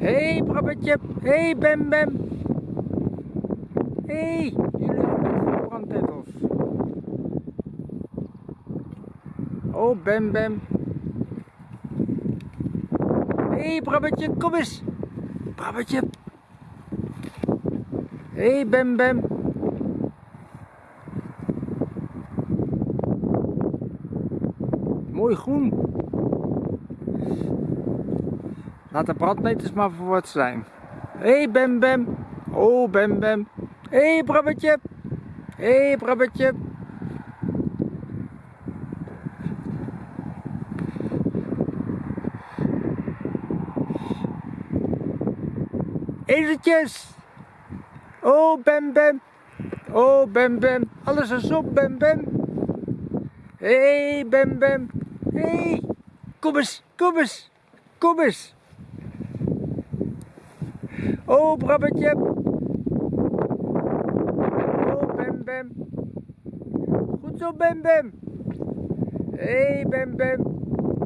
hey, Brabbetje. hey, Bem Bem. hey, jullie zijn brandnettels. Oh, Bem Bem. hey, Brabbetje, kom eens. Brabbetje. hey, Bem Bem. Mooi groen. Laat de brandnetels maar voor wat zijn. Hé hey, Bem Bem. Oh Bem Bem. Hé hey. Hé hey, Brabbetje. Ezeltjes. Oh Bem Bem. Oh Bem Bem. Alles is op Bem Bem. Hé hey, Bem Bem. Hé. Hey. Kom eens. Kom eens. Kom eens. Oh, Brabbetje. Oh, Bem Bem. Goed zo, Bem Bem. Hé, hey, Bem Bem.